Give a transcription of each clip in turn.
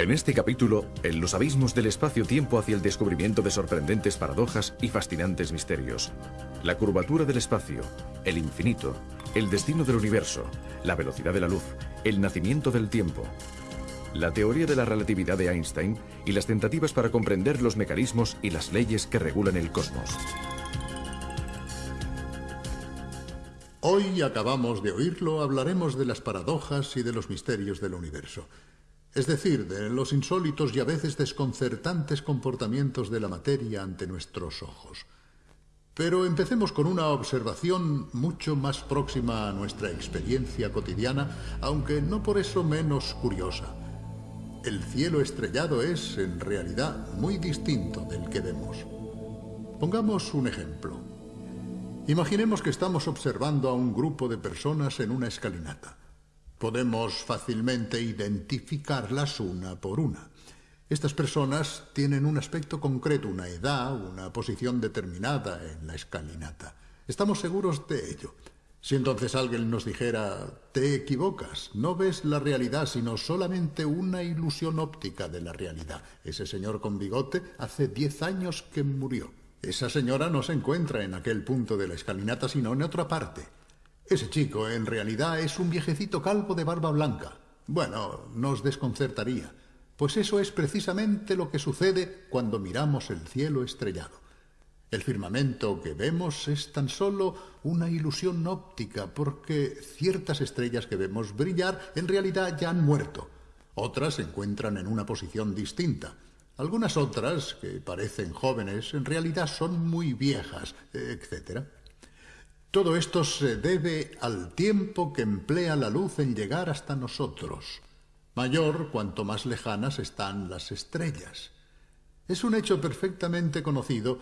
En este capítulo, en los abismos del espacio-tiempo hacia el descubrimiento de sorprendentes paradojas y fascinantes misterios. La curvatura del espacio, el infinito, el destino del universo, la velocidad de la luz, el nacimiento del tiempo, la teoría de la relatividad de Einstein y las tentativas para comprender los mecanismos y las leyes que regulan el cosmos. Hoy acabamos de oírlo, hablaremos de las paradojas y de los misterios del universo es decir, de los insólitos y a veces desconcertantes comportamientos de la materia ante nuestros ojos. Pero empecemos con una observación mucho más próxima a nuestra experiencia cotidiana, aunque no por eso menos curiosa. El cielo estrellado es, en realidad, muy distinto del que vemos. Pongamos un ejemplo. Imaginemos que estamos observando a un grupo de personas en una escalinata. Podemos fácilmente identificarlas una por una. Estas personas tienen un aspecto concreto, una edad, una posición determinada en la escalinata. Estamos seguros de ello. Si entonces alguien nos dijera, te equivocas, no ves la realidad, sino solamente una ilusión óptica de la realidad. Ese señor con bigote hace diez años que murió. Esa señora no se encuentra en aquel punto de la escalinata, sino en otra parte. Ese chico en realidad es un viejecito calvo de barba blanca. Bueno, nos desconcertaría, pues eso es precisamente lo que sucede cuando miramos el cielo estrellado. El firmamento que vemos es tan solo una ilusión óptica, porque ciertas estrellas que vemos brillar en realidad ya han muerto. Otras se encuentran en una posición distinta. Algunas otras, que parecen jóvenes, en realidad son muy viejas, etc. Todo esto se debe al tiempo que emplea la luz en llegar hasta nosotros, mayor cuanto más lejanas están las estrellas. Es un hecho perfectamente conocido,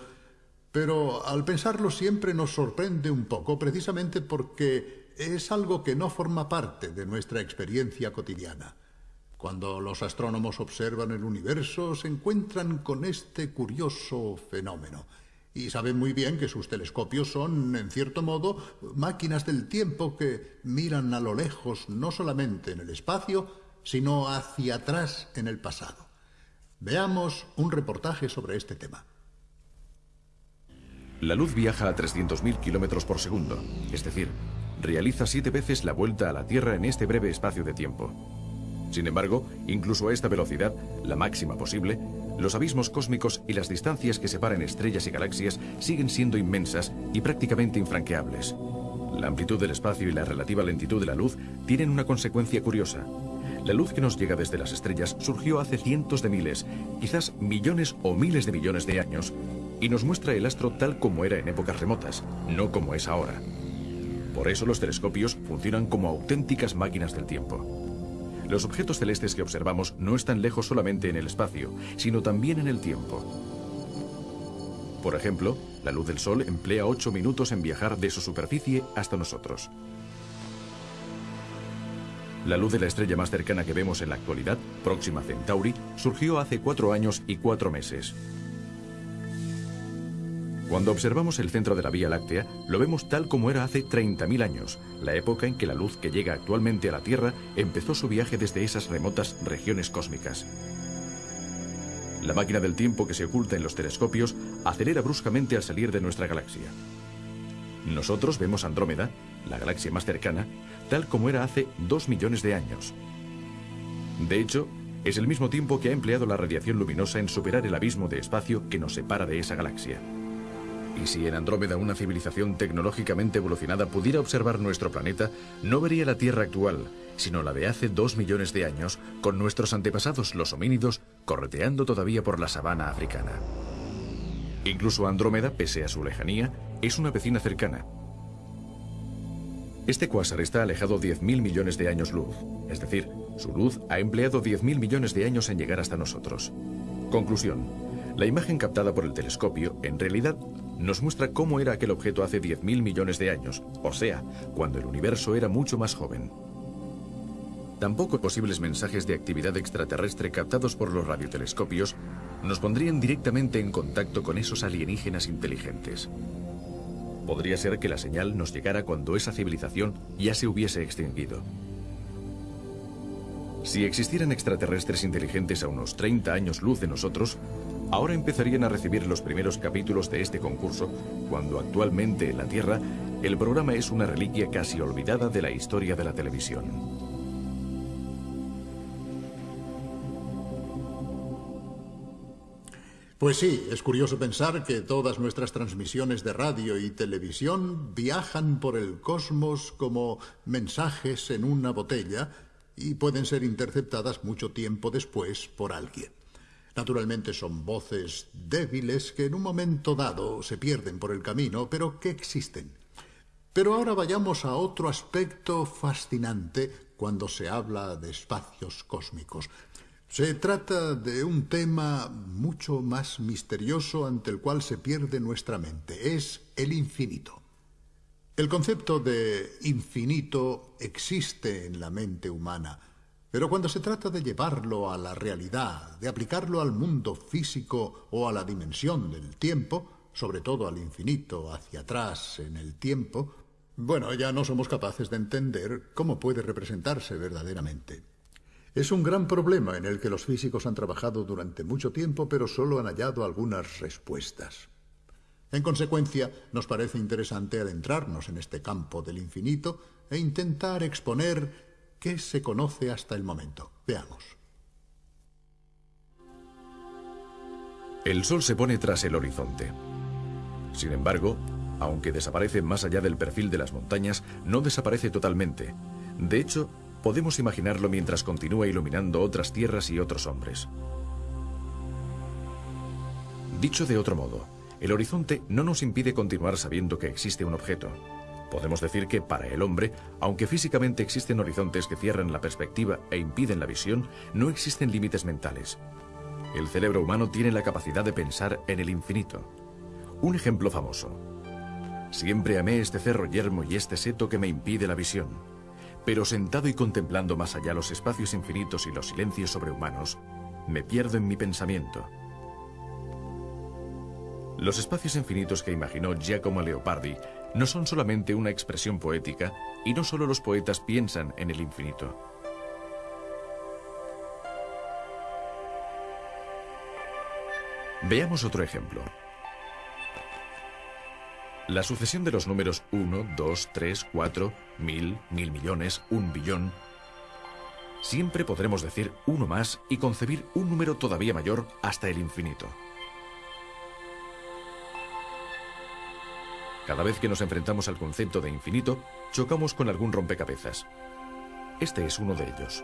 pero al pensarlo siempre nos sorprende un poco, precisamente porque es algo que no forma parte de nuestra experiencia cotidiana. Cuando los astrónomos observan el universo, se encuentran con este curioso fenómeno y saben muy bien que sus telescopios son, en cierto modo, máquinas del tiempo que miran a lo lejos no solamente en el espacio, sino hacia atrás en el pasado. Veamos un reportaje sobre este tema. La luz viaja a 300.000 kilómetros por segundo, es decir, realiza siete veces la vuelta a la Tierra en este breve espacio de tiempo. Sin embargo, incluso a esta velocidad, la máxima posible, los abismos cósmicos y las distancias que separan estrellas y galaxias siguen siendo inmensas y prácticamente infranqueables. La amplitud del espacio y la relativa lentitud de la luz tienen una consecuencia curiosa. La luz que nos llega desde las estrellas surgió hace cientos de miles, quizás millones o miles de millones de años, y nos muestra el astro tal como era en épocas remotas, no como es ahora. Por eso los telescopios funcionan como auténticas máquinas del tiempo. Los objetos celestes que observamos no están lejos solamente en el espacio, sino también en el tiempo. Por ejemplo, la luz del Sol emplea 8 minutos en viajar de su superficie hasta nosotros. La luz de la estrella más cercana que vemos en la actualidad, Próxima Centauri, surgió hace 4 años y 4 meses. Cuando observamos el centro de la Vía Láctea, lo vemos tal como era hace 30.000 años, la época en que la luz que llega actualmente a la Tierra empezó su viaje desde esas remotas regiones cósmicas. La máquina del tiempo que se oculta en los telescopios acelera bruscamente al salir de nuestra galaxia. Nosotros vemos Andrómeda, la galaxia más cercana, tal como era hace 2 millones de años. De hecho, es el mismo tiempo que ha empleado la radiación luminosa en superar el abismo de espacio que nos separa de esa galaxia. Y si en Andrómeda una civilización tecnológicamente evolucionada pudiera observar nuestro planeta, no vería la Tierra actual, sino la de hace dos millones de años, con nuestros antepasados los homínidos correteando todavía por la sabana africana. Incluso Andrómeda, pese a su lejanía, es una vecina cercana. Este cuásar está alejado 10.000 millones de años luz, es decir, su luz ha empleado 10.000 millones de años en llegar hasta nosotros. Conclusión. La imagen captada por el telescopio, en realidad, nos muestra cómo era aquel objeto hace 10.000 millones de años, o sea, cuando el universo era mucho más joven. Tampoco posibles mensajes de actividad extraterrestre captados por los radiotelescopios nos pondrían directamente en contacto con esos alienígenas inteligentes. Podría ser que la señal nos llegara cuando esa civilización ya se hubiese extinguido. Si existieran extraterrestres inteligentes a unos 30 años luz de nosotros, ahora empezarían a recibir los primeros capítulos de este concurso, cuando actualmente en la Tierra el programa es una reliquia casi olvidada de la historia de la televisión. Pues sí, es curioso pensar que todas nuestras transmisiones de radio y televisión viajan por el cosmos como mensajes en una botella y pueden ser interceptadas mucho tiempo después por alguien. Naturalmente son voces débiles que en un momento dado se pierden por el camino, pero que existen. Pero ahora vayamos a otro aspecto fascinante cuando se habla de espacios cósmicos. Se trata de un tema mucho más misterioso ante el cual se pierde nuestra mente. Es el infinito. El concepto de infinito existe en la mente humana, pero cuando se trata de llevarlo a la realidad, de aplicarlo al mundo físico o a la dimensión del tiempo, sobre todo al infinito hacia atrás en el tiempo, bueno, ya no somos capaces de entender cómo puede representarse verdaderamente. Es un gran problema en el que los físicos han trabajado durante mucho tiempo, pero solo han hallado algunas respuestas. En consecuencia, nos parece interesante adentrarnos en este campo del infinito e intentar exponer qué se conoce hasta el momento. Veamos. El Sol se pone tras el horizonte. Sin embargo, aunque desaparece más allá del perfil de las montañas, no desaparece totalmente. De hecho, podemos imaginarlo mientras continúa iluminando otras tierras y otros hombres. Dicho de otro modo, el horizonte no nos impide continuar sabiendo que existe un objeto. Podemos decir que para el hombre, aunque físicamente existen horizontes que cierran la perspectiva e impiden la visión, no existen límites mentales. El cerebro humano tiene la capacidad de pensar en el infinito. Un ejemplo famoso. Siempre amé este cerro yermo y este seto que me impide la visión. Pero sentado y contemplando más allá los espacios infinitos y los silencios sobrehumanos, me pierdo en mi pensamiento. Los espacios infinitos que imaginó Giacomo Leopardi no son solamente una expresión poética y no solo los poetas piensan en el infinito. Veamos otro ejemplo. La sucesión de los números 1, 2, 3, 4, mil, mil millones, un billón. Siempre podremos decir uno más y concebir un número todavía mayor hasta el infinito. Cada vez que nos enfrentamos al concepto de infinito, chocamos con algún rompecabezas. Este es uno de ellos.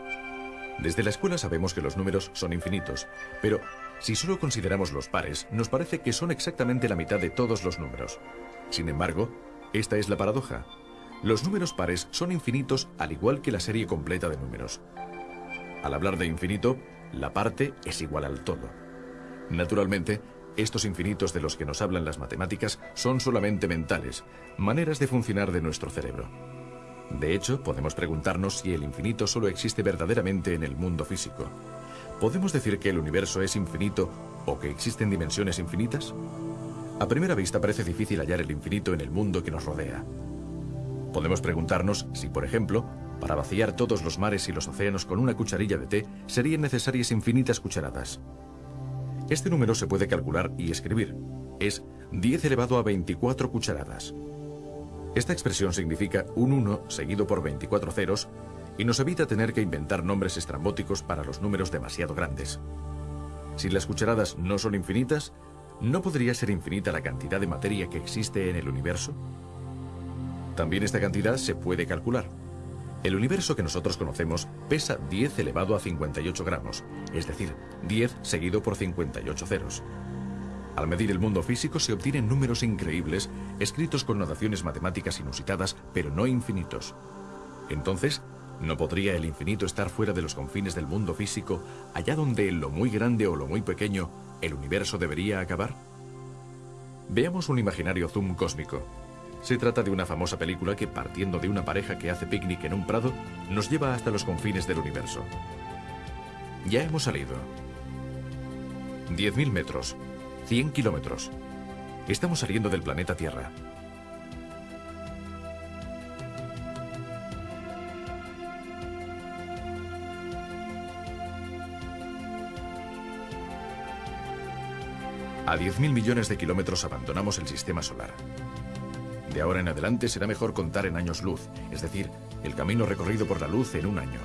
Desde la escuela sabemos que los números son infinitos, pero si solo consideramos los pares, nos parece que son exactamente la mitad de todos los números. Sin embargo, esta es la paradoja. Los números pares son infinitos al igual que la serie completa de números. Al hablar de infinito, la parte es igual al todo. Naturalmente, estos infinitos de los que nos hablan las matemáticas son solamente mentales, maneras de funcionar de nuestro cerebro. De hecho, podemos preguntarnos si el infinito solo existe verdaderamente en el mundo físico. ¿Podemos decir que el universo es infinito o que existen dimensiones infinitas? A primera vista parece difícil hallar el infinito en el mundo que nos rodea. Podemos preguntarnos si, por ejemplo, para vaciar todos los mares y los océanos con una cucharilla de té serían necesarias infinitas cucharadas. Este número se puede calcular y escribir. Es 10 elevado a 24 cucharadas. Esta expresión significa un 1 seguido por 24 ceros y nos evita tener que inventar nombres estrambóticos para los números demasiado grandes. Si las cucharadas no son infinitas, ¿no podría ser infinita la cantidad de materia que existe en el universo? También esta cantidad se puede calcular. El universo que nosotros conocemos pesa 10 elevado a 58 gramos, es decir, 10 seguido por 58 ceros. Al medir el mundo físico se obtienen números increíbles, escritos con notaciones matemáticas inusitadas, pero no infinitos. Entonces, ¿no podría el infinito estar fuera de los confines del mundo físico, allá donde en lo muy grande o lo muy pequeño, el universo debería acabar? Veamos un imaginario zoom cósmico. Se trata de una famosa película que, partiendo de una pareja que hace picnic en un prado, nos lleva hasta los confines del universo. Ya hemos salido. 10.000 metros, 100 kilómetros. Estamos saliendo del planeta Tierra. A 10.000 millones de kilómetros abandonamos el sistema solar. De ahora en adelante será mejor contar en años luz, es decir, el camino recorrido por la luz en un año.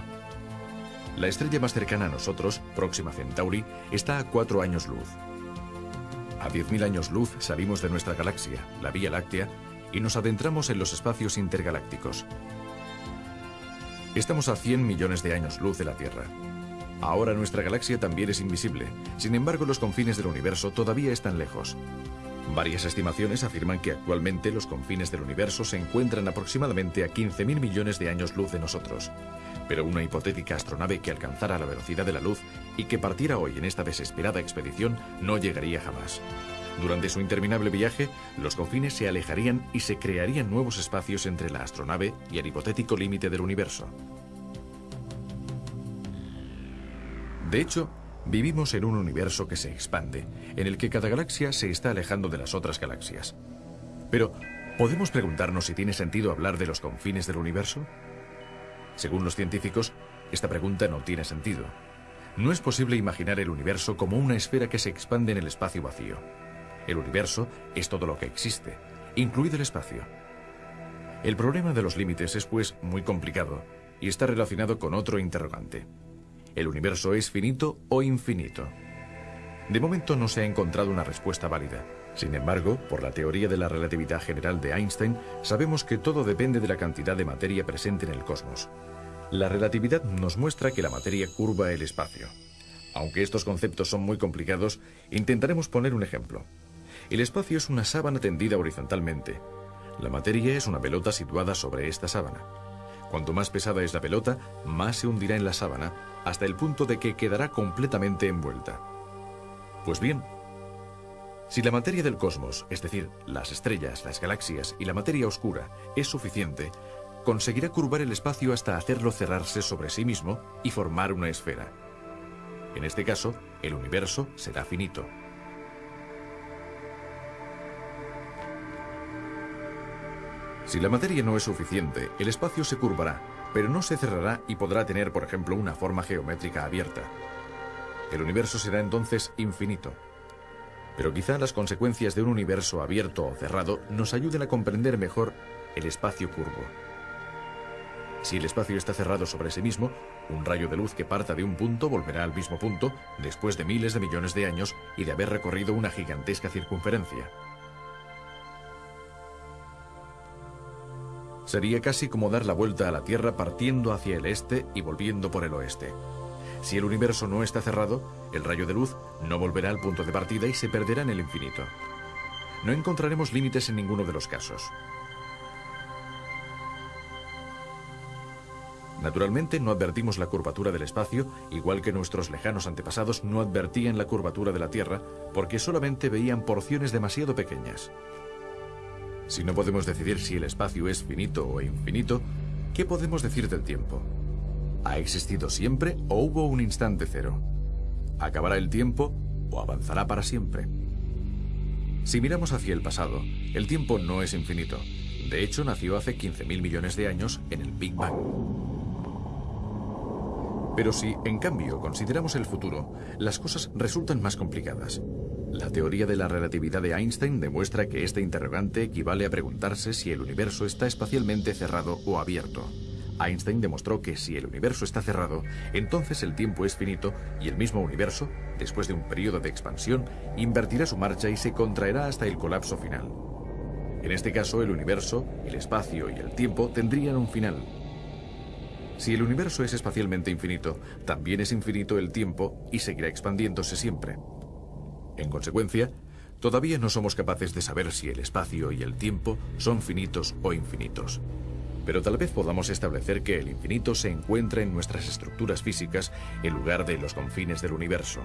La estrella más cercana a nosotros, Próxima Centauri, está a 4 años luz. A 10.000 años luz salimos de nuestra galaxia, la Vía Láctea, y nos adentramos en los espacios intergalácticos. Estamos a 100 millones de años luz de la Tierra. Ahora nuestra galaxia también es invisible, sin embargo los confines del universo todavía están lejos. Varias estimaciones afirman que actualmente los confines del universo se encuentran aproximadamente a 15.000 millones de años luz de nosotros. Pero una hipotética astronave que alcanzara la velocidad de la luz y que partiera hoy en esta desesperada expedición no llegaría jamás. Durante su interminable viaje, los confines se alejarían y se crearían nuevos espacios entre la astronave y el hipotético límite del universo. De hecho, Vivimos en un universo que se expande, en el que cada galaxia se está alejando de las otras galaxias. Pero, ¿podemos preguntarnos si tiene sentido hablar de los confines del universo? Según los científicos, esta pregunta no tiene sentido. No es posible imaginar el universo como una esfera que se expande en el espacio vacío. El universo es todo lo que existe, incluido el espacio. El problema de los límites es pues muy complicado y está relacionado con otro interrogante. ¿El universo es finito o infinito? De momento no se ha encontrado una respuesta válida. Sin embargo, por la teoría de la relatividad general de Einstein, sabemos que todo depende de la cantidad de materia presente en el cosmos. La relatividad nos muestra que la materia curva el espacio. Aunque estos conceptos son muy complicados, intentaremos poner un ejemplo. El espacio es una sábana tendida horizontalmente. La materia es una pelota situada sobre esta sábana. Cuanto más pesada es la pelota, más se hundirá en la sábana, hasta el punto de que quedará completamente envuelta. Pues bien, si la materia del cosmos, es decir, las estrellas, las galaxias y la materia oscura, es suficiente, conseguirá curvar el espacio hasta hacerlo cerrarse sobre sí mismo y formar una esfera. En este caso, el universo será finito. Si la materia no es suficiente, el espacio se curvará, pero no se cerrará y podrá tener, por ejemplo, una forma geométrica abierta. El universo será entonces infinito. Pero quizá las consecuencias de un universo abierto o cerrado nos ayuden a comprender mejor el espacio curvo. Si el espacio está cerrado sobre sí mismo, un rayo de luz que parta de un punto volverá al mismo punto después de miles de millones de años y de haber recorrido una gigantesca circunferencia. Sería casi como dar la vuelta a la Tierra partiendo hacia el este y volviendo por el oeste. Si el universo no está cerrado, el rayo de luz no volverá al punto de partida y se perderá en el infinito. No encontraremos límites en ninguno de los casos. Naturalmente no advertimos la curvatura del espacio, igual que nuestros lejanos antepasados no advertían la curvatura de la Tierra, porque solamente veían porciones demasiado pequeñas. Si no podemos decidir si el espacio es finito o infinito, ¿qué podemos decir del tiempo? ¿Ha existido siempre o hubo un instante cero? ¿Acabará el tiempo o avanzará para siempre? Si miramos hacia el pasado, el tiempo no es infinito. De hecho, nació hace 15.000 millones de años en el Big Bang. Pero si, en cambio, consideramos el futuro, las cosas resultan más complicadas. La teoría de la relatividad de Einstein demuestra que este interrogante equivale a preguntarse si el universo está espacialmente cerrado o abierto. Einstein demostró que si el universo está cerrado, entonces el tiempo es finito y el mismo universo, después de un periodo de expansión, invertirá su marcha y se contraerá hasta el colapso final. En este caso, el universo, el espacio y el tiempo tendrían un final. Si el universo es espacialmente infinito, también es infinito el tiempo y seguirá expandiéndose siempre. En consecuencia, todavía no somos capaces de saber si el espacio y el tiempo son finitos o infinitos. Pero tal vez podamos establecer que el infinito se encuentra en nuestras estructuras físicas en lugar de los confines del universo.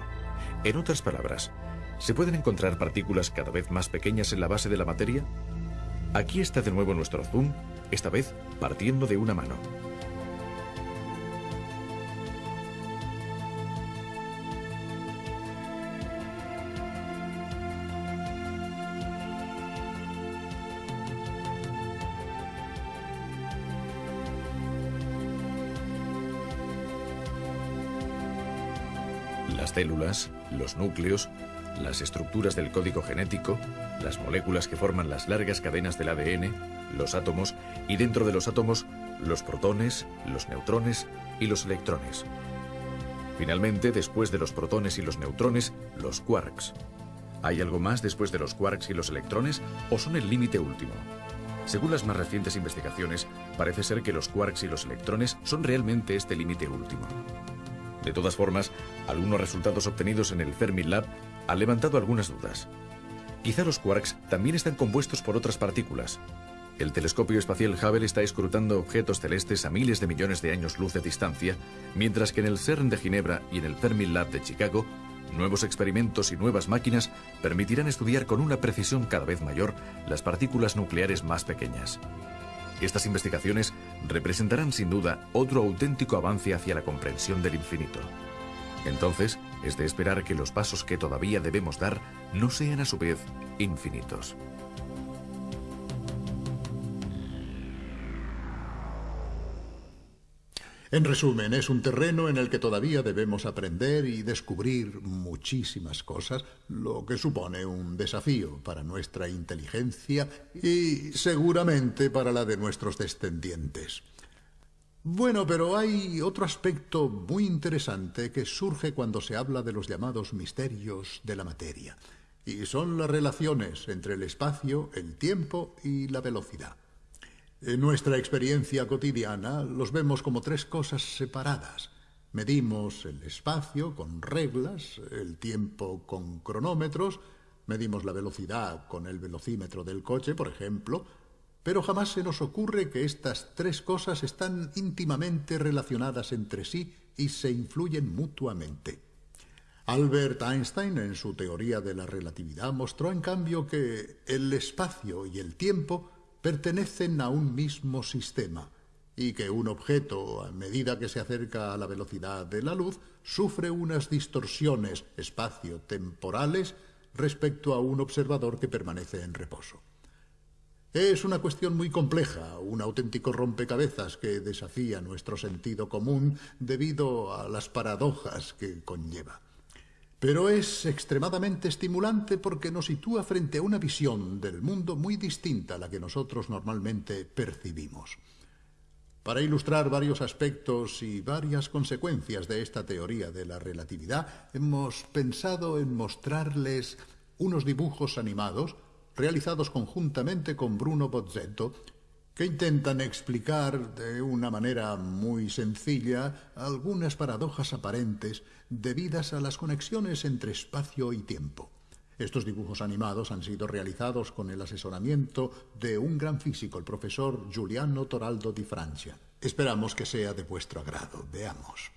En otras palabras, ¿se pueden encontrar partículas cada vez más pequeñas en la base de la materia? Aquí está de nuevo nuestro zoom, esta vez partiendo de una mano. Células, los núcleos, las estructuras del código genético, las moléculas que forman las largas cadenas del ADN, los átomos y dentro de los átomos los protones, los neutrones y los electrones. Finalmente, después de los protones y los neutrones, los quarks. ¿Hay algo más después de los quarks y los electrones o son el límite último? Según las más recientes investigaciones, parece ser que los quarks y los electrones son realmente este límite último. De todas formas, algunos resultados obtenidos en el Fermilab han levantado algunas dudas. Quizá los quarks también están compuestos por otras partículas. El telescopio espacial Hubble está escrutando objetos celestes a miles de millones de años luz de distancia, mientras que en el CERN de Ginebra y en el Fermilab de Chicago Nuevos experimentos y nuevas máquinas permitirán estudiar con una precisión cada vez mayor las partículas nucleares más pequeñas. Estas investigaciones representarán sin duda otro auténtico avance hacia la comprensión del infinito. Entonces, es de esperar que los pasos que todavía debemos dar no sean a su vez infinitos. En resumen, es un terreno en el que todavía debemos aprender y descubrir muchísimas cosas, lo que supone un desafío para nuestra inteligencia y seguramente para la de nuestros descendientes. Bueno, pero hay otro aspecto muy interesante que surge cuando se habla de los llamados misterios de la materia, y son las relaciones entre el espacio, el tiempo y la velocidad. En nuestra experiencia cotidiana los vemos como tres cosas separadas. Medimos el espacio con reglas, el tiempo con cronómetros, medimos la velocidad con el velocímetro del coche, por ejemplo, pero jamás se nos ocurre que estas tres cosas están íntimamente relacionadas entre sí y se influyen mutuamente. Albert Einstein, en su teoría de la relatividad, mostró en cambio que el espacio y el tiempo pertenecen a un mismo sistema y que un objeto, a medida que se acerca a la velocidad de la luz, sufre unas distorsiones espacio-temporales respecto a un observador que permanece en reposo. Es una cuestión muy compleja, un auténtico rompecabezas que desafía nuestro sentido común debido a las paradojas que conlleva. Pero es extremadamente estimulante porque nos sitúa frente a una visión del mundo muy distinta a la que nosotros normalmente percibimos. Para ilustrar varios aspectos y varias consecuencias de esta teoría de la relatividad, hemos pensado en mostrarles unos dibujos animados realizados conjuntamente con Bruno Bozzetto que intentan explicar de una manera muy sencilla algunas paradojas aparentes debidas a las conexiones entre espacio y tiempo. Estos dibujos animados han sido realizados con el asesoramiento de un gran físico, el profesor Giuliano Toraldo di Francia. Esperamos que sea de vuestro agrado. Veamos.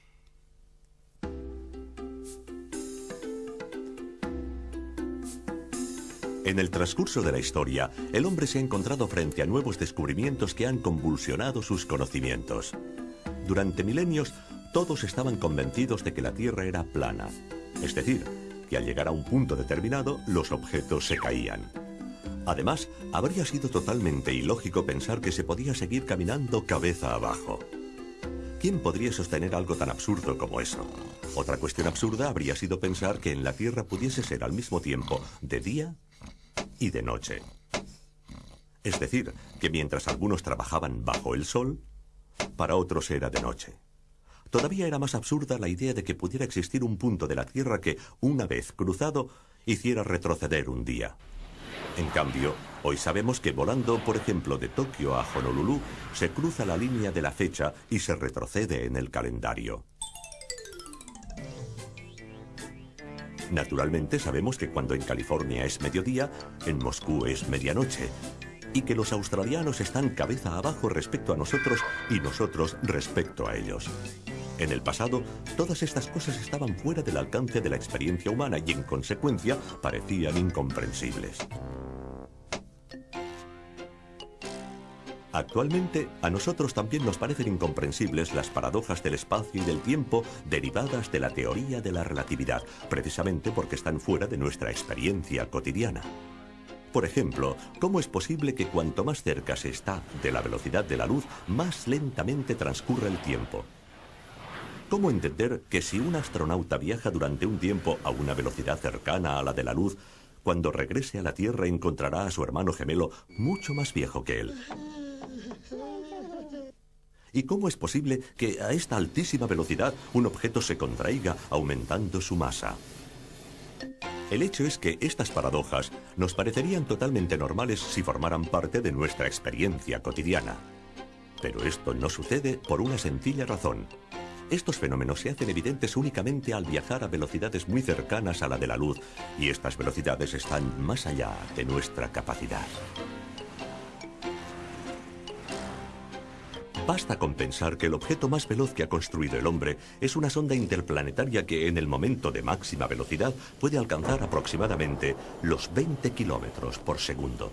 En el transcurso de la historia, el hombre se ha encontrado frente a nuevos descubrimientos que han convulsionado sus conocimientos. Durante milenios, todos estaban convencidos de que la Tierra era plana, es decir, que al llegar a un punto determinado, los objetos se caían. Además, habría sido totalmente ilógico pensar que se podía seguir caminando cabeza abajo. ¿Quién podría sostener algo tan absurdo como eso? Otra cuestión absurda habría sido pensar que en la Tierra pudiese ser al mismo tiempo de día y de noche. Es decir, que mientras algunos trabajaban bajo el sol, para otros era de noche. Todavía era más absurda la idea de que pudiera existir un punto de la Tierra que, una vez cruzado, hiciera retroceder un día. En cambio, hoy sabemos que volando, por ejemplo, de Tokio a Honolulu, se cruza la línea de la fecha y se retrocede en el calendario. Naturalmente sabemos que cuando en California es mediodía, en Moscú es medianoche, y que los australianos están cabeza abajo respecto a nosotros y nosotros respecto a ellos. En el pasado, todas estas cosas estaban fuera del alcance de la experiencia humana y en consecuencia parecían incomprensibles. Actualmente, a nosotros también nos parecen incomprensibles las paradojas del espacio y del tiempo derivadas de la teoría de la relatividad, precisamente porque están fuera de nuestra experiencia cotidiana. Por ejemplo, ¿cómo es posible que cuanto más cerca se está de la velocidad de la luz, más lentamente transcurra el tiempo? ¿Cómo entender que si un astronauta viaja durante un tiempo a una velocidad cercana a la de la luz, cuando regrese a la Tierra encontrará a su hermano gemelo mucho más viejo que él? ¿Y cómo es posible que a esta altísima velocidad un objeto se contraiga aumentando su masa? El hecho es que estas paradojas nos parecerían totalmente normales si formaran parte de nuestra experiencia cotidiana. Pero esto no sucede por una sencilla razón. Estos fenómenos se hacen evidentes únicamente al viajar a velocidades muy cercanas a la de la luz, y estas velocidades están más allá de nuestra capacidad. Basta con pensar que el objeto más veloz que ha construido el hombre es una sonda interplanetaria que en el momento de máxima velocidad puede alcanzar aproximadamente los 20 kilómetros por segundo.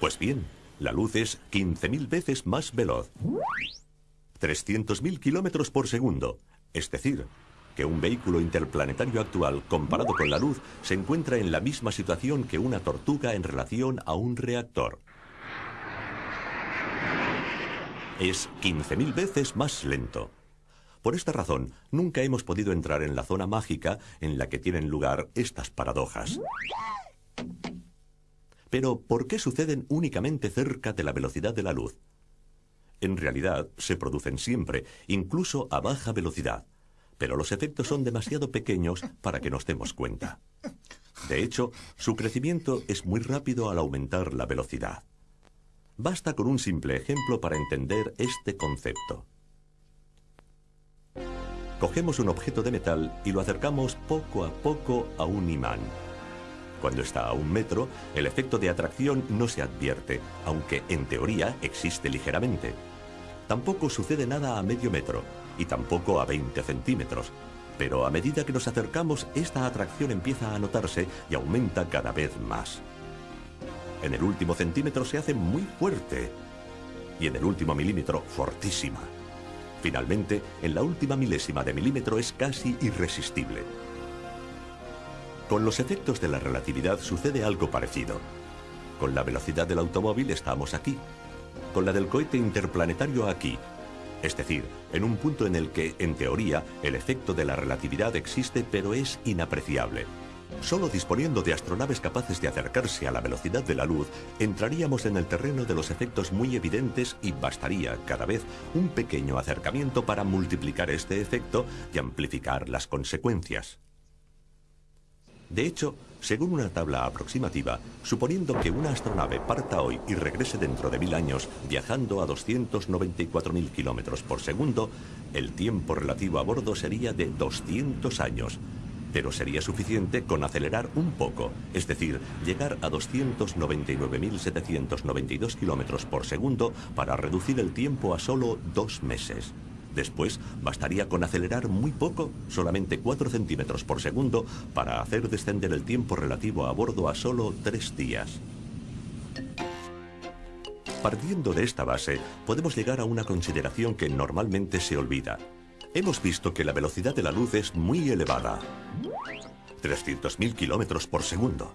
Pues bien, la luz es 15.000 veces más veloz. 300.000 kilómetros por segundo, es decir, que un vehículo interplanetario actual comparado con la luz se encuentra en la misma situación que una tortuga en relación a un reactor es 15.000 veces más lento. Por esta razón, nunca hemos podido entrar en la zona mágica en la que tienen lugar estas paradojas. Pero, ¿por qué suceden únicamente cerca de la velocidad de la luz? En realidad, se producen siempre, incluso a baja velocidad, pero los efectos son demasiado pequeños para que nos demos cuenta. De hecho, su crecimiento es muy rápido al aumentar la velocidad. Basta con un simple ejemplo para entender este concepto. Cogemos un objeto de metal y lo acercamos poco a poco a un imán. Cuando está a un metro, el efecto de atracción no se advierte, aunque en teoría existe ligeramente. Tampoco sucede nada a medio metro y tampoco a 20 centímetros. Pero a medida que nos acercamos, esta atracción empieza a notarse y aumenta cada vez más. En el último centímetro se hace muy fuerte y en el último milímetro fortísima. Finalmente, en la última milésima de milímetro es casi irresistible. Con los efectos de la relatividad sucede algo parecido. Con la velocidad del automóvil estamos aquí. Con la del cohete interplanetario aquí. Es decir, en un punto en el que, en teoría, el efecto de la relatividad existe pero es inapreciable. Solo disponiendo de astronaves capaces de acercarse a la velocidad de la luz, entraríamos en el terreno de los efectos muy evidentes y bastaría cada vez un pequeño acercamiento para multiplicar este efecto y amplificar las consecuencias. De hecho, según una tabla aproximativa, suponiendo que una astronave parta hoy y regrese dentro de mil años viajando a 294.000 kilómetros por segundo, el tiempo relativo a bordo sería de 200 años, pero sería suficiente con acelerar un poco, es decir, llegar a 299.792 kilómetros por segundo para reducir el tiempo a solo dos meses. Después, bastaría con acelerar muy poco, solamente 4 centímetros por segundo, para hacer descender el tiempo relativo a bordo a solo tres días. Partiendo de esta base, podemos llegar a una consideración que normalmente se olvida. Hemos visto que la velocidad de la luz es muy elevada. 300.000 kilómetros por segundo.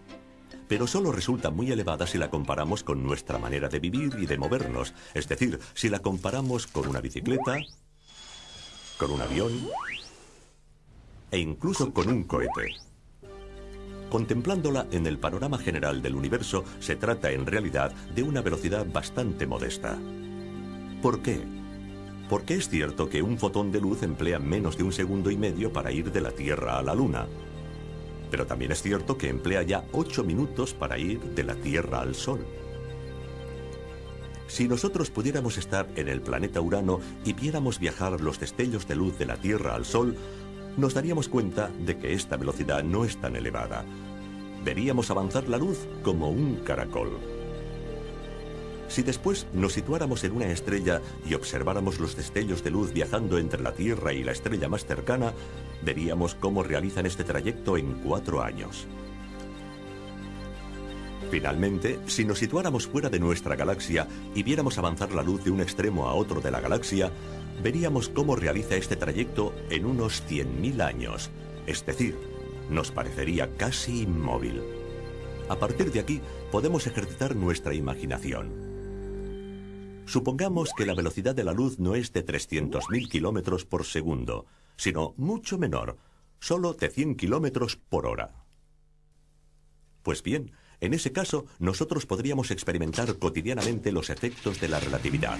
Pero solo resulta muy elevada si la comparamos con nuestra manera de vivir y de movernos. Es decir, si la comparamos con una bicicleta, con un avión e incluso con un cohete. Contemplándola en el panorama general del universo, se trata en realidad de una velocidad bastante modesta. ¿Por qué? Porque es cierto que un fotón de luz emplea menos de un segundo y medio para ir de la Tierra a la Luna. Pero también es cierto que emplea ya 8 minutos para ir de la Tierra al Sol. Si nosotros pudiéramos estar en el planeta Urano y viéramos viajar los destellos de luz de la Tierra al Sol, nos daríamos cuenta de que esta velocidad no es tan elevada. Veríamos avanzar la luz como un caracol. Si después nos situáramos en una estrella y observáramos los destellos de luz viajando entre la Tierra y la estrella más cercana, veríamos cómo realizan este trayecto en cuatro años. Finalmente, si nos situáramos fuera de nuestra galaxia y viéramos avanzar la luz de un extremo a otro de la galaxia, veríamos cómo realiza este trayecto en unos 100.000 años. Es decir, nos parecería casi inmóvil. A partir de aquí, podemos ejercitar nuestra imaginación. Supongamos que la velocidad de la luz no es de 300.000 kilómetros por segundo, sino mucho menor, solo de 100 kilómetros por hora. Pues bien, en ese caso, nosotros podríamos experimentar cotidianamente los efectos de la relatividad.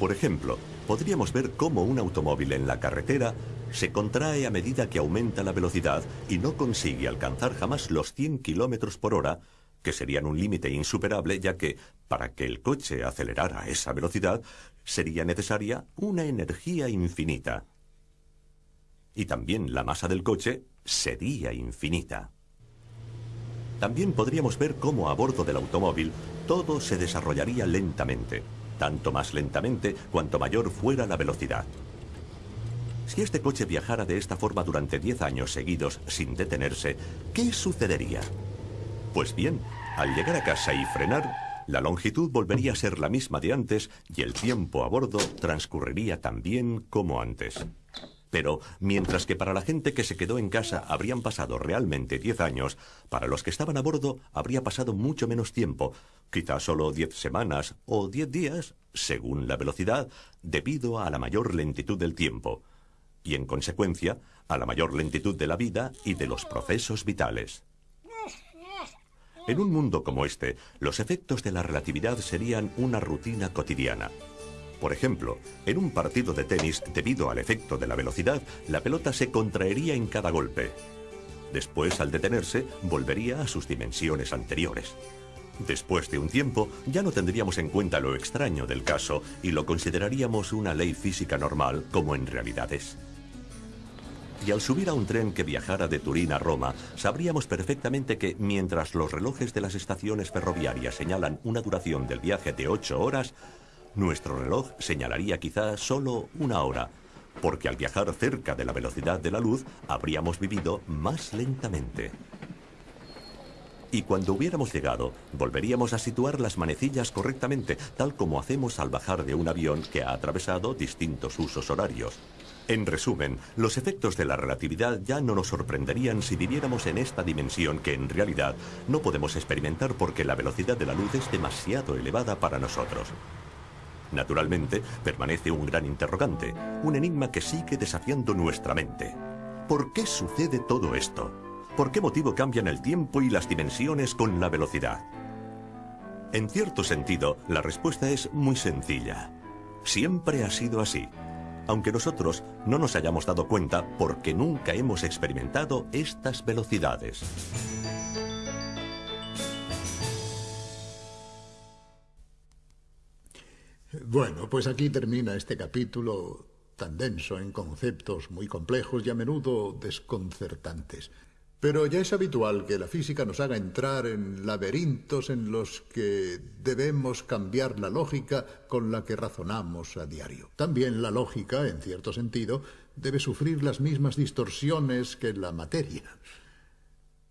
Por ejemplo, podríamos ver cómo un automóvil en la carretera se contrae a medida que aumenta la velocidad y no consigue alcanzar jamás los 100 kilómetros por hora, que serían un límite insuperable, ya que, para que el coche acelerara a esa velocidad, sería necesaria una energía infinita. Y también la masa del coche sería infinita. También podríamos ver cómo a bordo del automóvil todo se desarrollaría lentamente, tanto más lentamente cuanto mayor fuera la velocidad. Si este coche viajara de esta forma durante 10 años seguidos sin detenerse, ¿qué sucedería? Pues bien, al llegar a casa y frenar, la longitud volvería a ser la misma de antes y el tiempo a bordo transcurriría tan bien como antes. Pero, mientras que para la gente que se quedó en casa habrían pasado realmente 10 años, para los que estaban a bordo habría pasado mucho menos tiempo, quizá solo 10 semanas o 10 días, según la velocidad, debido a la mayor lentitud del tiempo, y en consecuencia a la mayor lentitud de la vida y de los procesos vitales. En un mundo como este, los efectos de la relatividad serían una rutina cotidiana. Por ejemplo, en un partido de tenis, debido al efecto de la velocidad, la pelota se contraería en cada golpe. Después, al detenerse, volvería a sus dimensiones anteriores. Después de un tiempo, ya no tendríamos en cuenta lo extraño del caso y lo consideraríamos una ley física normal como en realidad es. Y al subir a un tren que viajara de Turín a Roma, sabríamos perfectamente que mientras los relojes de las estaciones ferroviarias señalan una duración del viaje de 8 horas, nuestro reloj señalaría quizá solo una hora, porque al viajar cerca de la velocidad de la luz habríamos vivido más lentamente. Y cuando hubiéramos llegado, volveríamos a situar las manecillas correctamente, tal como hacemos al bajar de un avión que ha atravesado distintos usos horarios. En resumen, los efectos de la relatividad ya no nos sorprenderían si viviéramos en esta dimensión que en realidad no podemos experimentar porque la velocidad de la luz es demasiado elevada para nosotros. Naturalmente, permanece un gran interrogante, un enigma que sigue desafiando nuestra mente. ¿Por qué sucede todo esto? ¿Por qué motivo cambian el tiempo y las dimensiones con la velocidad? En cierto sentido, la respuesta es muy sencilla. Siempre ha sido así, aunque nosotros no nos hayamos dado cuenta porque nunca hemos experimentado estas velocidades. Bueno, pues aquí termina este capítulo tan denso en conceptos muy complejos y a menudo desconcertantes. Pero ya es habitual que la física nos haga entrar en laberintos en los que debemos cambiar la lógica con la que razonamos a diario. También la lógica, en cierto sentido, debe sufrir las mismas distorsiones que la materia.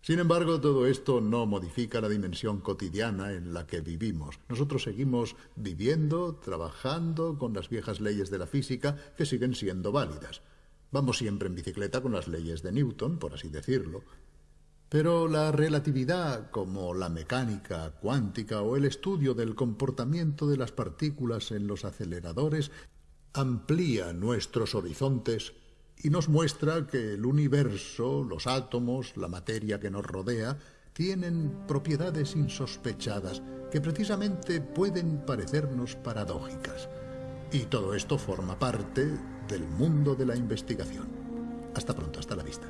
Sin embargo, todo esto no modifica la dimensión cotidiana en la que vivimos. Nosotros seguimos viviendo, trabajando con las viejas leyes de la física que siguen siendo válidas. Vamos siempre en bicicleta con las leyes de Newton, por así decirlo. Pero la relatividad, como la mecánica cuántica o el estudio del comportamiento de las partículas en los aceleradores, amplía nuestros horizontes y nos muestra que el universo, los átomos, la materia que nos rodea, tienen propiedades insospechadas que precisamente pueden parecernos paradójicas. Y todo esto forma parte del mundo de la investigación. Hasta pronto, hasta la vista.